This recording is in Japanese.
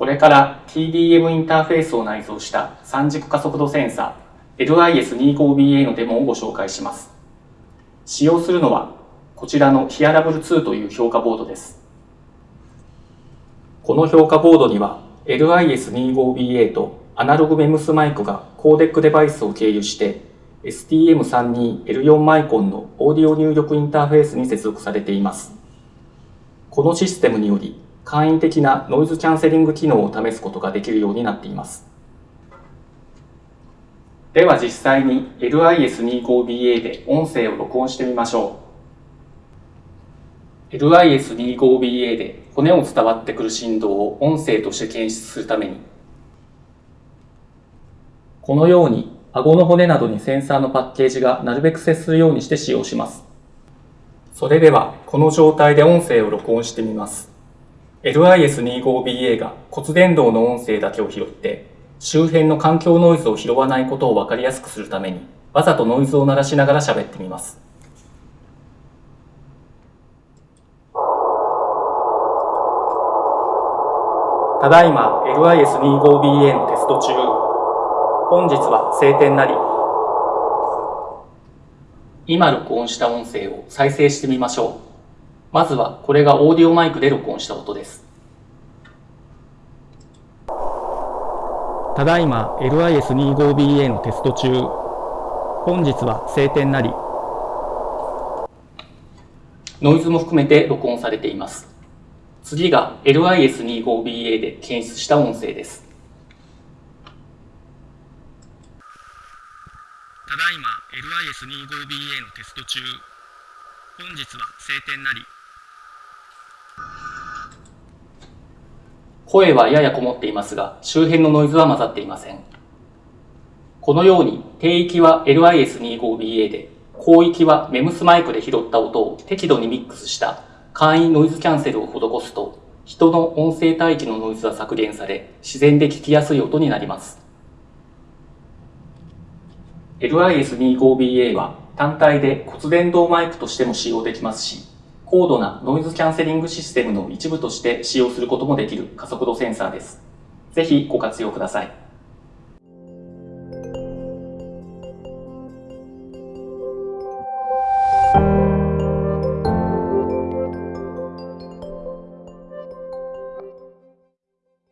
これから TDM インターフェースを内蔵した三軸加速度センサー LIS25BA のデモをご紹介します。使用するのはこちらのヒアラブル2という評価ボードです。この評価ボードには LIS25BA とアナログメムスマイクがコーデックデバイスを経由して STM32L4 マイコンのオーディオ入力インターフェースに接続されています。このシステムにより簡易的なノイズキャンセリング機能を試すことができるようになっています。では実際に LIS25BA で音声を録音してみましょう。LIS25BA で骨を伝わってくる振動を音声として検出するために、このように顎の骨などにセンサーのパッケージがなるべく接するようにして使用します。それでは、この状態で音声を録音してみます。LIS25BA が骨伝導の音声だけを拾って、周辺の環境ノイズを拾わないことを分かりやすくするために、わざとノイズを鳴らしながら喋ってみます。ただいま LIS25BA のテスト中。本日は晴天なり。今録音した音声を再生してみましょう。まずはこれがオーディオマイクで録音した音です。ただいま LIS25BA のテスト中。本日は晴天なり。ノイズも含めて録音されています。次が LIS25BA で検出した音声です。ただいま LIS25BA のテスト中。本日は晴天なり。声はややこもっていますが、周辺のノイズは混ざっていません。このように、低域は LIS25BA で、高域は MEMS マイクで拾った音を適度にミックスした簡易ノイズキャンセルを施すと、人の音声帯域のノイズは削減され、自然で聞きやすい音になります。LIS25BA は単体で骨伝導マイクとしても使用できますし、高度なノイズキャンセリングシステムの一部として使用することもできる加速度センサーです。ぜひご活用ください。